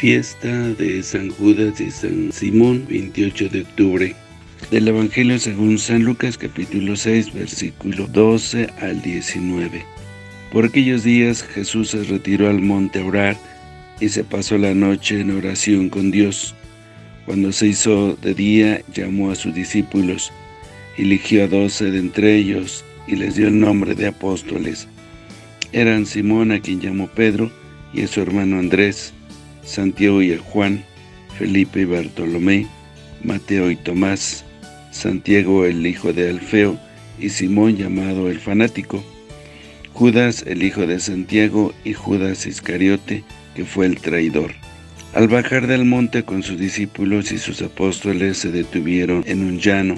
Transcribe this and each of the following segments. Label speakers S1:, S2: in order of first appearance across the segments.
S1: Fiesta de San Judas y San Simón, 28 de octubre. Del Evangelio según San Lucas, capítulo 6, versículo 12 al 19. Por aquellos días Jesús se retiró al monte a orar y se pasó la noche en oración con Dios. Cuando se hizo de día, llamó a sus discípulos, eligió a doce de entre ellos y les dio el nombre de apóstoles. Eran Simón, a quien llamó Pedro, y a su hermano Andrés, Santiago y a Juan, Felipe y Bartolomé, Mateo y Tomás, Santiago el hijo de Alfeo, y Simón llamado el fanático, Judas el hijo de Santiago y Judas Iscariote, que fue el traidor. Al bajar del monte con sus discípulos y sus apóstoles se detuvieron en un llano.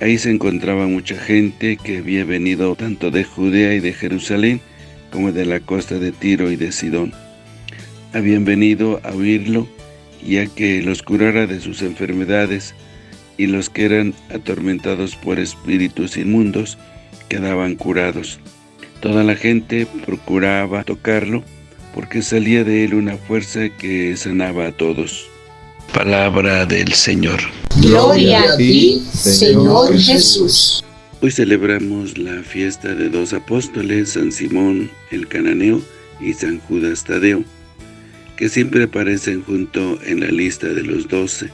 S1: Ahí se encontraba mucha gente que había venido tanto de Judea y de Jerusalén como de la costa de Tiro y de Sidón. Habían venido a oírlo y a que los curara de sus enfermedades y los que eran atormentados por espíritus inmundos quedaban curados. Toda la gente procuraba tocarlo porque salía de él una fuerza que sanaba a todos. Palabra del Señor.
S2: Gloria a ti, Señor Jesús.
S1: Hoy celebramos la fiesta de dos apóstoles, San Simón el Cananeo y San Judas Tadeo, que siempre aparecen junto en la lista de los doce.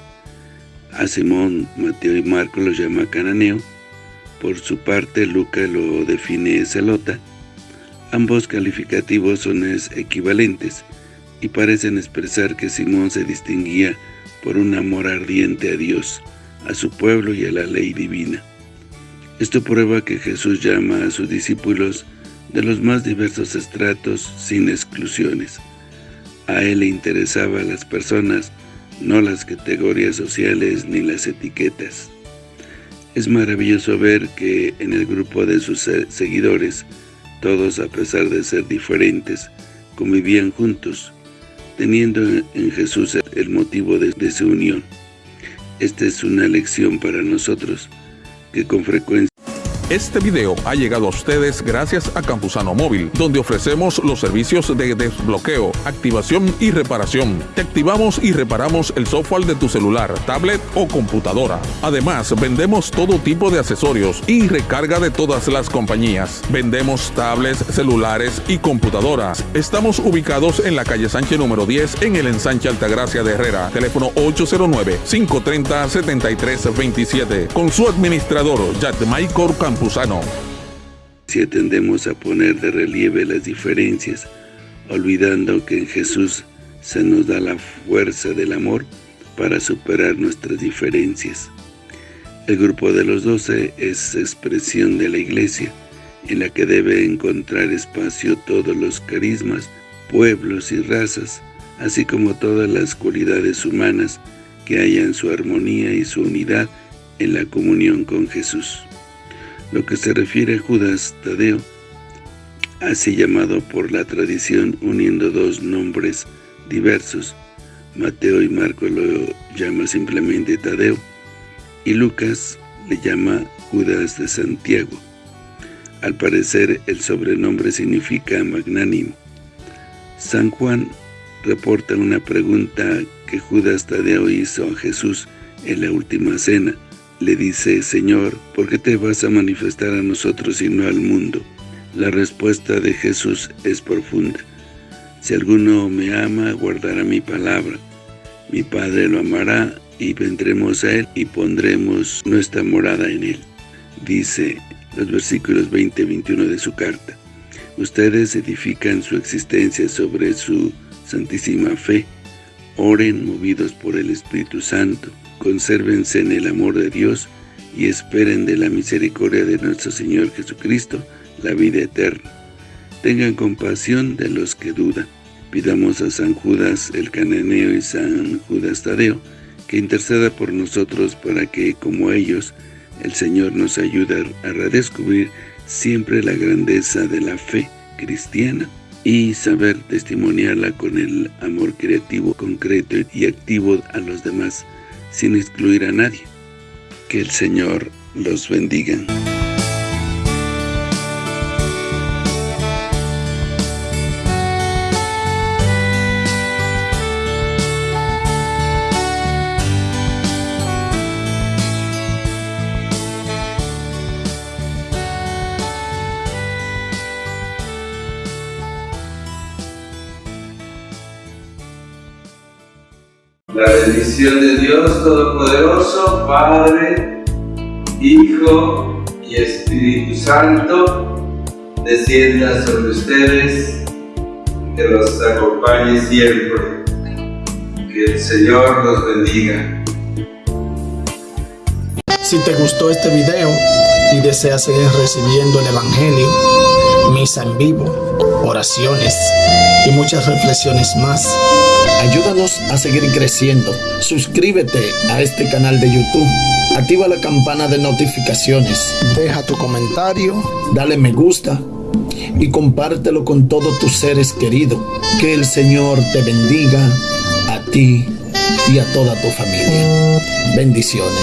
S1: A Simón, Mateo y Marco los llama Cananeo, por su parte Lucas lo define Celota, Ambos calificativos son equivalentes y parecen expresar que Simón se distinguía por un amor ardiente a Dios, a su pueblo y a la ley divina. Esto prueba que Jesús llama a sus discípulos de los más diversos estratos sin exclusiones. A él le interesaban las personas, no las categorías sociales ni las etiquetas. Es maravilloso ver que en el grupo de sus seguidores todos, a pesar de ser diferentes, convivían juntos, teniendo en Jesús el motivo de su unión. Esta es una lección para nosotros, que con frecuencia
S3: este video ha llegado a ustedes gracias a Campusano Móvil, donde ofrecemos los servicios de desbloqueo, activación y reparación. Te activamos y reparamos el software de tu celular, tablet o computadora. Además, vendemos todo tipo de accesorios y recarga de todas las compañías. Vendemos tablets, celulares y computadoras. Estamos ubicados en la calle Sánchez número 10 en el ensanche Altagracia de Herrera. Teléfono 809-530-7327. Con su administrador, Maicor
S1: Si tendemos a poner de relieve las diferencias, olvidando que en Jesús se nos da la fuerza del amor para superar nuestras diferencias. El grupo de los doce es expresión de la Iglesia, en la que debe encontrar espacio todos los carismas, pueblos y razas, así como todas las cualidades humanas que hayan su armonía y su unidad en la comunión con Jesús. Lo que se refiere a Judas Tadeo, así llamado por la tradición uniendo dos nombres diversos, Mateo y Marco lo llama simplemente Tadeo, y Lucas le llama Judas de Santiago. Al parecer, el sobrenombre significa magnánimo. San Juan reporta una pregunta que Judas Tadeo hizo a Jesús en la última cena, le dice, Señor, ¿por qué te vas a manifestar a nosotros y no al mundo? La respuesta de Jesús es profunda. Si alguno me ama, guardará mi palabra. Mi Padre lo amará y vendremos a él y pondremos nuestra morada en él. Dice los versículos 20 y 21 de su carta. Ustedes edifican su existencia sobre su santísima fe. Oren movidos por el Espíritu Santo consérvense en el amor de Dios y esperen de la misericordia de nuestro Señor Jesucristo la vida eterna. Tengan compasión de los que dudan. Pidamos a San Judas el Cananeo y San Judas Tadeo que interceda por nosotros para que, como ellos, el Señor nos ayude a redescubrir siempre la grandeza de la fe cristiana y saber testimoniarla con el amor creativo, concreto y activo a los demás sin excluir a nadie. Que el Señor los bendiga. La bendición de Dios Todopoderoso, Padre, Hijo y Espíritu Santo, descienda sobre ustedes, que los acompañe siempre. Que el Señor los bendiga.
S4: Si te gustó este video y deseas seguir recibiendo el Evangelio, misa en vivo, oraciones y muchas reflexiones más, ayúdanos a seguir creciendo. Suscríbete a este canal de YouTube. Activa la campana de notificaciones. Deja tu comentario, dale me gusta y compártelo con todos tus seres queridos. Que el Señor te bendiga a ti y a toda tu familia. Bendiciones.